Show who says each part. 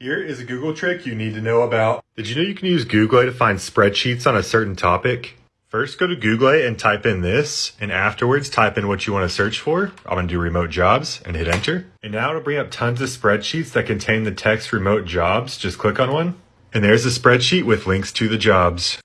Speaker 1: Here is a Google trick you need to know about. Did you know you can use Google to find spreadsheets on a certain topic? First, go to Google and type in this, and afterwards type in what you want to search for. I'm going to do remote jobs and hit enter. And now it'll bring up tons of spreadsheets that contain the text remote jobs. Just click on one. And there's a spreadsheet with links to the jobs.